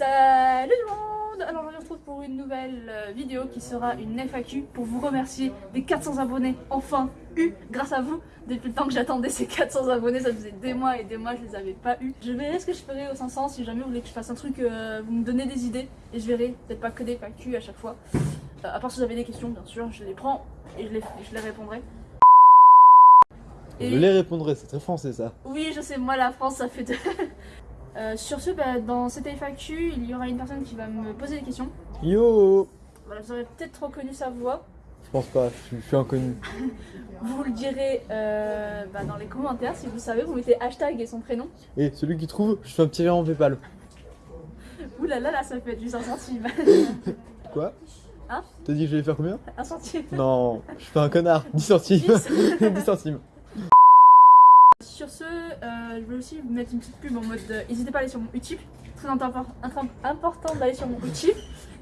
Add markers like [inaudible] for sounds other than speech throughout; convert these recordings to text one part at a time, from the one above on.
Salut tout le monde. Alors on se retrouve pour une nouvelle euh, vidéo qui sera une FAQ pour vous remercier des 400 abonnés enfin eu grâce à vous. Depuis le temps que j'attendais ces 400 abonnés ça faisait des mois et des mois je les avais pas eu. Je verrai ce que je ferai aux 500 si jamais vous voulez que je fasse un truc euh, vous me donnez des idées et je verrai. Peut-être pas que des FAQ à chaque fois. Euh, à part si vous avez des questions bien sûr je les prends et je les, je les répondrai Je les répondrai, c'est très français ça. Oui, je sais, moi la France, ça fait deux. [laughs] Euh, sur ce, bah, dans cette FAQ, il y aura une personne qui va me poser des questions. Yo Voilà, vous aurez peut-être reconnu sa voix. Je pense pas, je suis, je suis inconnu. [laughs] Vous le direz euh, bah, dans les commentaires si vous savez. Vous mettez hashtag et son prénom. Et celui qui trouve, je fais un petit rire en Paypal. [laughs] Ouh là là, là, ça peut être juste un centime. Quoi? Hein? T'as dit que j'allais faire combien? Un centime. Non, je fais un connard. 10 centimes. 10 centimes. Je vais aussi vous mettre une petite pub en mode euh, n'hésitez pas à aller sur mon Utip. Très important d'aller sur mon Utip.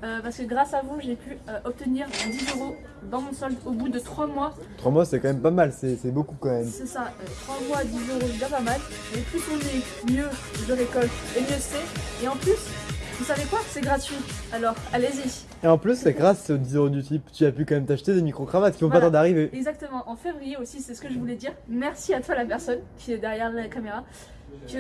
euh, parce que grâce à vous, j'ai pu euh, obtenir 10 euros dans mon solde au bout de 3 mois 3 mois, c'est quand même pas mal, c'est beaucoup quand même. C'est ça, euh, 3 mois, 10 euros, c'est déjà pas mal. Et plus on est, mieux je récolte et mieux c'est. Et en plus, vous savez quoi C'est gratuit. Alors, allez-y. Et en plus, c'est grâce aux 10 euros du type, tu as pu quand même t'acheter des micro-cravates qui vont Voilà. pas tarder d'arriver. Exactement, en février aussi, c'est ce que je voulais dire. Merci à toi la personne qui est derrière la caméra. Que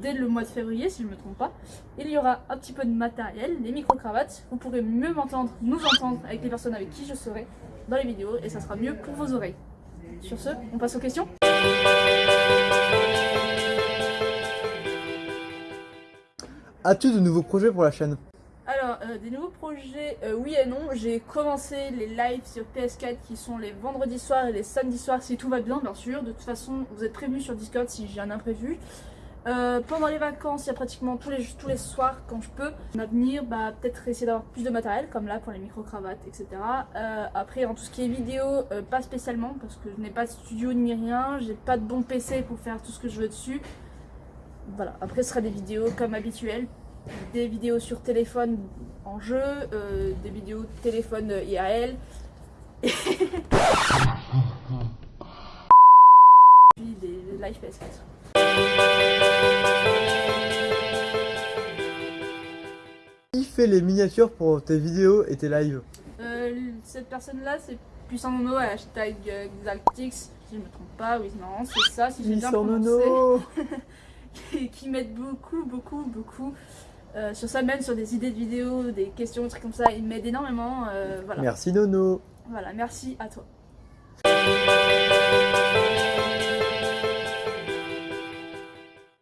dès le mois de février, si je me trompe pas, il y aura un petit peu de matériel, les micro-cravates. Vous pourrez mieux m'entendre, nous entendre avec les personnes avec qui je serai dans les vidéos et ça sera mieux pour vos oreilles. Sur ce, on passe aux questions? As-tu de nouveaux projets pour la chaîne? Alors, euh, des nouveaux projets, euh, oui et non. J'ai commencé les lives sur PS4 qui sont les vendredis soirs et les samedis soirs si tout va bien, bien sûr. De toute façon, vous êtes prévenus sur Discord si j'ai un imprévu. Euh, pendant les vacances, il y a pratiquement tous les, tous les soirs quand je peux. Avenir, bah, peut-être essayer d'avoir plus de matériel, comme là pour les micro-cravates, etc. Après, en tout ce qui est vidéo, pas spécialement, parce que je n'ai pas de studio ni rien. J'ai pas de bon PC pour faire tout ce que je veux dessus. Voilà, après ce sera des vidéos comme habituel, des vidéos sur téléphone en jeu, euh, des vidéos téléphone IAL. [laughs] Puis des live PS4. Qui fait les miniatures pour tes vidéos et tes lives Euh, cette personne-là, c'est Puissant Nono, hashtag Xaltix, si je me trompe pas, oui, non, c'est ça, si j'ai bien prononcé. Nono [laughs] [laughs] qui, qui m'aide beaucoup, beaucoup, beaucoup. euh, sur ça, même sur des idées de vidéos, des questions, des trucs comme ça, il m'aide énormément. euh, voilà. Merci Nono voilà, merci à toi.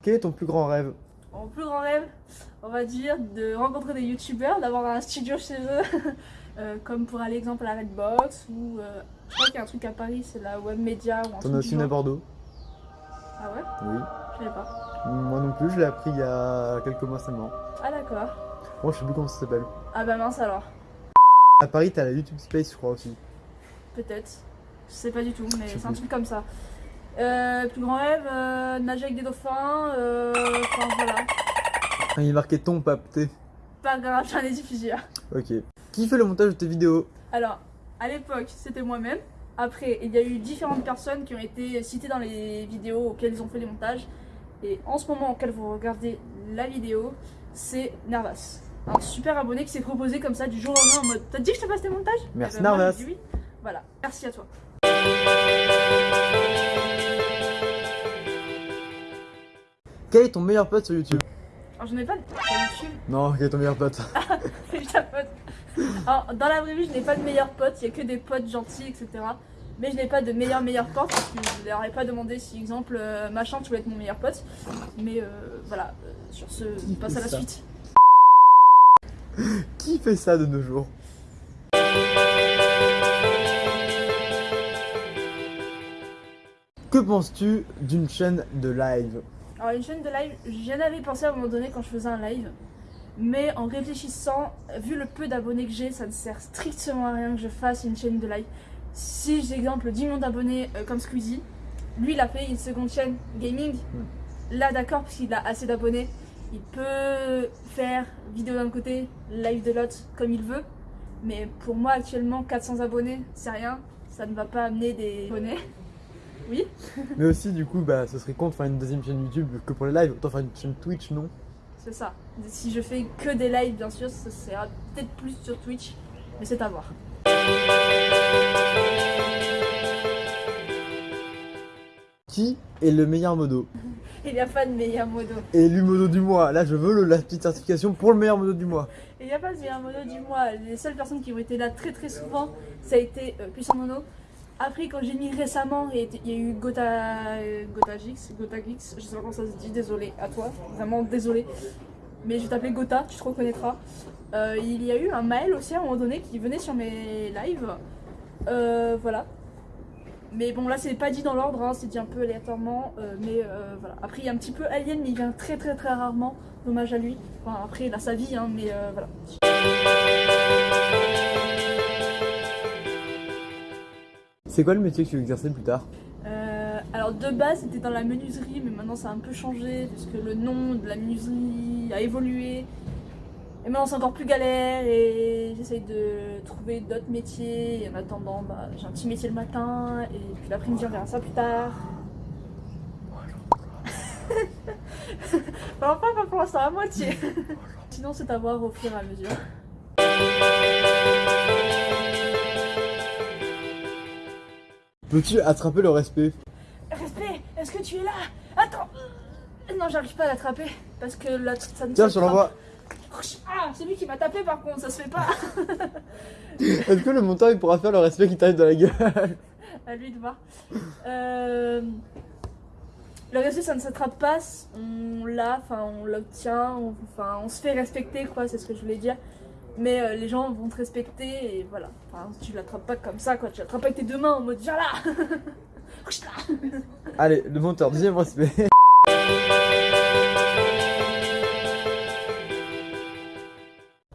Quel est ton plus grand rêve? Mon plus grand rêve, on va dire, de rencontrer des youtubeurs, d'avoir un studio chez eux, [laughs] euh, comme pour aller exemple à la Redbox, ou je crois qu'il y a un truc à Paris, c'est la Web Media ou un T'en as aussi une à. Bordeaux? Ah ouais? Oui. Je savais pas. Moi non plus, je l'ai appris il y a quelques mois seulement. Ah d'accord. Moi, je sais plus comment ça s'appelle. Ah bah mince alors, À Paris, t'as la YouTube Space, je crois aussi. peut-être. Je sais pas du tout, mais c'est un truc comme ça. Euh, plus grand rêve, euh, nager avec des dauphins, euh, enfin voilà. Il est marqué ton pape, t'es. Pas grave, j'en ai dit plusieurs. Ok. Qui fait le montage de tes vidéos Alors, à l'époque, c'était moi-même. Après, il y a eu différentes personnes qui ont été citées dans les vidéos auxquelles ils ont fait les montages. Et en ce moment auquel vous regardez la vidéo, c'est Nervas. Un super abonné qui s'est proposé comme ça du jour au lendemain en mode T'as dit que je te fasse tes montages Merci, Eh ben, Nervas. j'ai oui. Voilà, merci à toi. Quel est ton meilleur pote sur YouTube? Alors, j'en ai pas de sur YouTube, Non, quel est ton meilleur pote? [laughs] [laughs] J'ai ta pote. Alors, dans la vraie vie, je n'ai pas de meilleurs potes, il n'y a que des potes gentils, etc. Mais je n'ai pas de meilleurs meilleurs potes parce que je leur ai pas demandé si, exemple, euh, machin, tu voulais être mon meilleur pote. Mais euh, voilà, euh, sur ce, on passe à la ça suite. [laughs] Qui fait ça de nos jours? Que penses-tu d'une chaîne de live? Alors, une chaîne de live, j'en avais pensé à un moment donné quand je faisais un live. Mais en réfléchissant, vu le peu d'abonnés que j'ai, ça ne sert strictement à rien que je fasse une chaîne de live. Si j'ai exemple 10 millions d'abonnés euh, comme Squeezie, lui il a fait une seconde chaîne gaming. Là d'accord, parce qu'il a assez d'abonnés, il peut faire vidéo d'un côté, live de l'autre comme il veut. Mais pour moi actuellement 400 abonnés, c'est rien, ça ne va pas amener des abonnés. [laughs] Oui. Mais aussi, du coup, bah, ce serait con de faire une deuxième chaîne YouTube que pour les lives. Autant faire une chaîne Twitch, non? C'est ça. Si je fais que des lives, bien sûr, ça sera peut-être plus sur Twitch, mais c'est à voir. Qui est le meilleur modo [laughs] Il n'y a pas de meilleur modo. Élu modo du mois. Là, je veux le- la petite certification pour le meilleur modo du mois. Il n'y a pas de meilleur modo du mois. Les seules personnes qui ont été là très très souvent, ça a été euh, Puissant Mono. Après, quand j'ai mis récemment, il y a eu Gotha, euh, Gotha Gix, Gotha Gix, je sais pas comment ça se dit, désolé à toi, vraiment désolé. Mais je vais t'appeler Gotha, tu te reconnaîtras. Euh, il y a eu un Maël aussi à un moment donné qui venait sur mes lives. Euh, voilà. Mais bon, là, c'est pas dit dans l'ordre, hein, c'est dit un peu aléatoirement. euh, mais euh, voilà. Après, il y a un petit peu Alien, mais il vient très très très rarement. Dommage à lui. Enfin, après, il a sa vie, hein, mais euh, voilà. C'est quoi le métier que tu veux exercer plus tard? Alors de base c'était dans la menuiserie mais maintenant ça a un peu changé parce que le nom de la menuiserie a évolué et maintenant c'est encore plus galère et j'essaye de trouver d'autres métiers et en attendant bah, j'ai un petit métier le matin et puis l'après-midi on verra ça plus tard. [laughs] Enfin, pas, pour l'instant à moitié. [laughs] Sinon c'est à voir au fur et à mesure. Peux-tu attraper le respect? Respect, est-ce que tu es là? Attends Non j'arrive pas à l'attraper parce que là ça ne Tiens, je l'envoie. Ah, c'est lui qui m'a tapé par contre, ça se fait pas. [laughs] Est-ce que le monteur il pourra faire le respect qui t'arrive dans la gueule [laughs] à lui de voir. Euh, Le respect, ça ne s'attrape pas, on l'a, enfin on l'obtient, on... enfin on se fait respecter quoi, c'est ce que je voulais dire. Mais euh, les gens vont te respecter et voilà. Enfin, tu l'attrapes pas comme ça quoi, tu l'attrapes avec tes deux mains en mode viens là. [laughs] Allez, le monteur, deuxième respect.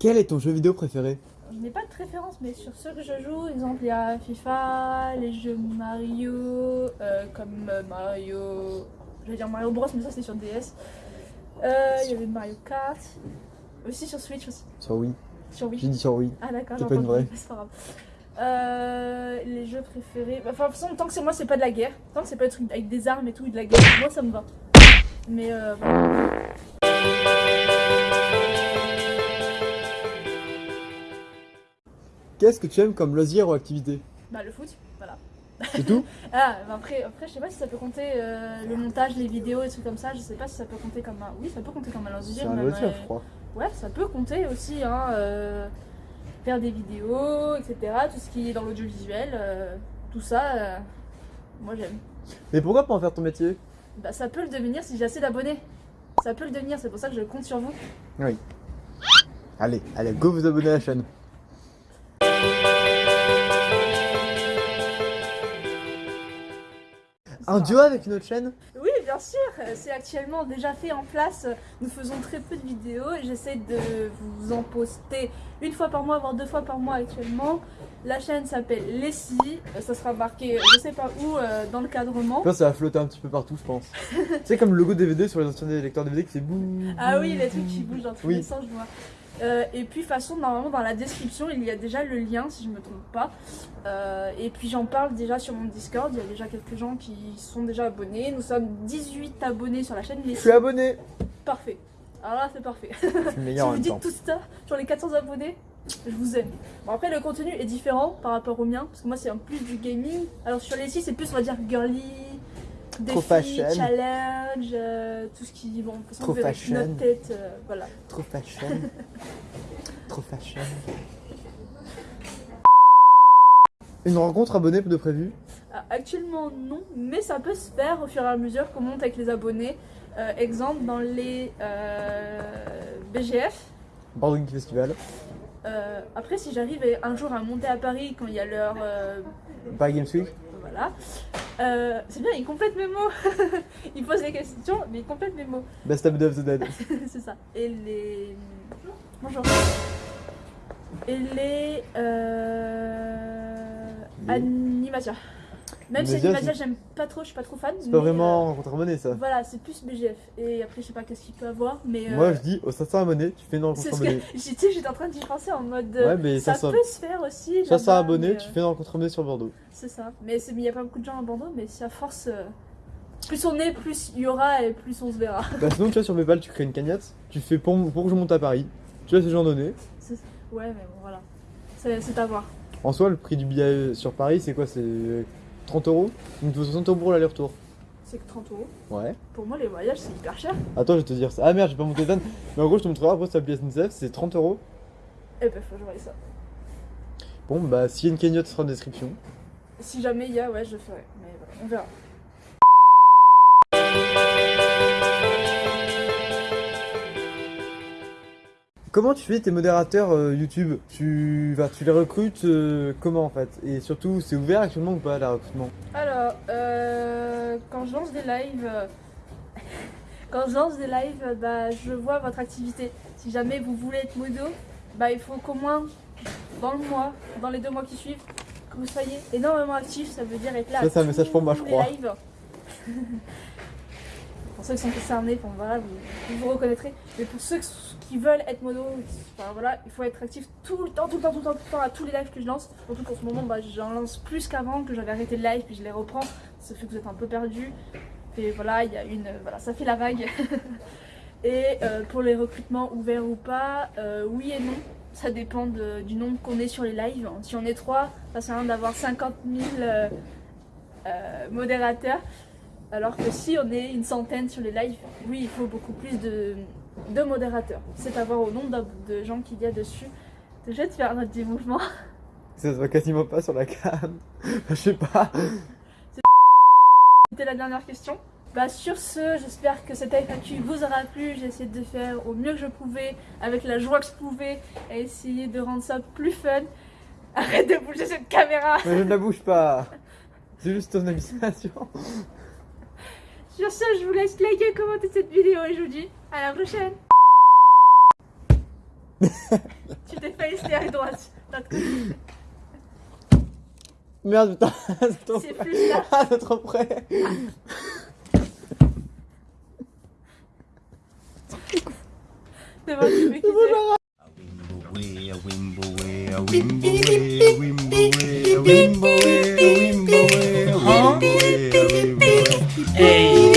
Quel est ton jeu vidéo préféré Je n'ai pas de préférence, mais sur ceux que je joue, exemple, il y a FIFA, les jeux Mario, euh, comme Mario. Je vais dire Mario Bros, mais ça c'est sur DS. Euh, Il y avait Mario Kart. Aussi sur Switch aussi. Sur oui. Sur Wii. J'ai dit sur oui. Ah d'accord, C'est j'ai pas une vraie. c'est pas grave. Euh, les jeux préférés. Bah, Enfin, de toute façon, tant que c'est moi, c'est pas de la guerre. Tant que c'est pas des trucs avec des armes et tout, et de la guerre, moi ça me va. Mais euh, voilà. Qu'est-ce que tu aimes comme loisir ou activité Bah, le foot, voilà. C'est tout [laughs] Ah, bah après, après, je sais pas si ça peut compter euh, le montage, les vidéos et tout comme ça. Je sais pas si ça peut compter comme un. Oui, ça peut compter comme un loisir. C'est un même, loisir, euh, je crois. Ouais, ça peut compter aussi, hein. euh, faire des vidéos, etc. Tout ce qui est dans l'audiovisuel, euh, tout ça, moi j'aime. Mais pourquoi pas en faire ton métier? Bah, ça peut le devenir si j'ai assez d'abonnés. Ça peut le devenir, c'est pour ça que je compte sur vous. Allez, allez, go vous abonner à la chaîne. Un duo avec une autre chaîne Oui, bien sûr, euh, c'est actuellement déjà fait en place. Nous faisons très peu de vidéos et j'essaie de vous en poster une fois par mois, voire deux fois par mois actuellement. La chaîne s'appelle Lessie, Euh, ça sera marqué je sais pas où euh, dans le cadrement. Ça va flotter un petit peu partout, je pense. [laughs] c'est comme le logo DVD sur les anciens lecteurs DVD qui fait bouh. Ah oui, les trucs qui bougent dans tous Oui. les sens, je vois. Euh, et puis, de toute façon, normalement, dans la description, il y a déjà le lien, si je me trompe pas. Euh, et puis, j'en parle déjà sur mon Discord. Il y a déjà quelques gens qui sont déjà abonnés. Nous sommes 18 abonnés sur la chaîne. Je suis abonné Parfait. Alors là, c'est parfait. [laughs] Si vous dites temps. tout ça sur les 400 abonnés, je vous aime. Bon, après, le contenu est différent par rapport au mien, parce que moi, c'est en plus du gaming. Alors, sur les sites, c'est plus, on va dire, girly, Trop fashion. challenge, euh, tout ce qui. Bon, façon, Trop fashion. notre tête, euh, voilà. Trop fashion. [laughs] Trop fashion. Une rencontre abonnée de prévu? Ah, Actuellement, non, mais ça peut se faire au fur et à mesure qu'on monte avec les abonnés. Euh, exemple, dans les BGF. Board Game Festival. Après, si j'arrive un jour à monter à Paris quand il y a l'heure. euh, Paris Games Week. Voilà. Euh, c'est bien, il complète mes mots. [laughs] il pose les questions, mais il complète mes mots. Best of the Dead. [laughs] c'est ça. Et les. Bonjour. Et les. Euh... Même si Animasia, j'aime pas trop, je suis pas trop fan. C'est pas vraiment ça. euh, voilà, c'est plus BGF. Et après, je sais pas qu'est-ce qu'il peut avoir, mais. Moi euh, je dis aux 500 abonnés, tu fais une rencontre abonnée. tu sais, j'étais en train d'y penser en mode. Ouais, mais ça 500 peut se faire aussi. 500 là-bas, abonnés, mais, tu euh, fais une rencontre abonnée sur Bordeaux. C'est ça. Mais il n'y a pas beaucoup de gens à Bordeaux, mais si à force. Plus on est, plus il y aura et plus on se verra. [laughs] Bah sinon, tu vois, sur PayPal, tu crées une cagnotte, tu fais pour, pour que je monte à Paris. Tu laisses les gens donner. Ouais, mais bon, voilà. C'est c'est à voir. En soi, le prix du billet sur Paris, c'est quoi? C'est 30 euros Donc tu veux 60 euros pour l'aller-retour. C'est que 30 euros. Ouais. Pour moi, les voyages, c'est hyper cher. Attends, je vais te dire ça. Ah merde, j'ai pas monté les vannes. Mais en gros, je te montrerai après sur la SNCF, c'est 30 euros. Eh ben, faut que je voie ça. Bon, bah s'il y a une cagnotte, ce sera en description. Si jamais il y a, ouais, je ferai. Mais voilà, on verra. Comment tu fais tes modérateurs euh, YouTube tu, vas, tu les recrutes euh, comment en fait? Et surtout, c'est ouvert actuellement ou pas, le recrutement? Alors, euh, quand je lance des lives, [laughs] quand je lance des lives, bah, je vois votre activité. Si jamais vous voulez être modo, bah, il faut qu'au moins dans le mois, dans les deux mois qui suivent, que vous soyez énormément actif. Ça veut dire être là. Ça, c'est un message pour moi, je crois. lives. [laughs] pour ceux qui sont concernés, vous, vous reconnaîtrez. Mais pour ceux qui veulent être enfin, voilà, il faut être actif tout le temps, tout le temps, tout le temps, tout le temps à tous les lives que je lance. Surtout qu'en ce moment, bah, j'en lance plus qu'avant, que j'avais arrêté le live, puis je les reprends. Ça fait que vous êtes un peu perdu. Et voilà, il y a une, voilà, ça fait la vague. [laughs] et euh, pour les recrutements ouverts ou pas, euh, oui et non. Ça dépend du nombre qu'on est sur les lives. Si on est trois, ça sert à rien d'avoir 50 000 euh, euh, modérateurs. Alors que si on est une centaine sur les lives, oui, il faut beaucoup plus de, de modérateurs. C'est à voir au nombre de, gens qu'il y a dessus. Vais te faire un petit mouvement. [laughs] Ça se voit quasiment pas sur la cam. [laughs] Je sais pas. C'était la dernière question. Bah sur ce, j'espère que cette FAQ vous aura plu. J'ai essayé de faire au mieux que je pouvais, avec la joie que je pouvais, et essayer de rendre ça plus fun. Arrête de bouger cette caméra Mais je ne la bouge pas. [laughs] C'est juste ton hallucination. Sur ce, je vous laisse liker, commenter cette vidéo et je vous dis à la prochaine [laughs] Tu t'es fait essayer droite. [laughs] Merde, putain. [laughs] c'est trop C'est près. plus là. Ah, c'est trop près. C'est bon, tu peux Hey.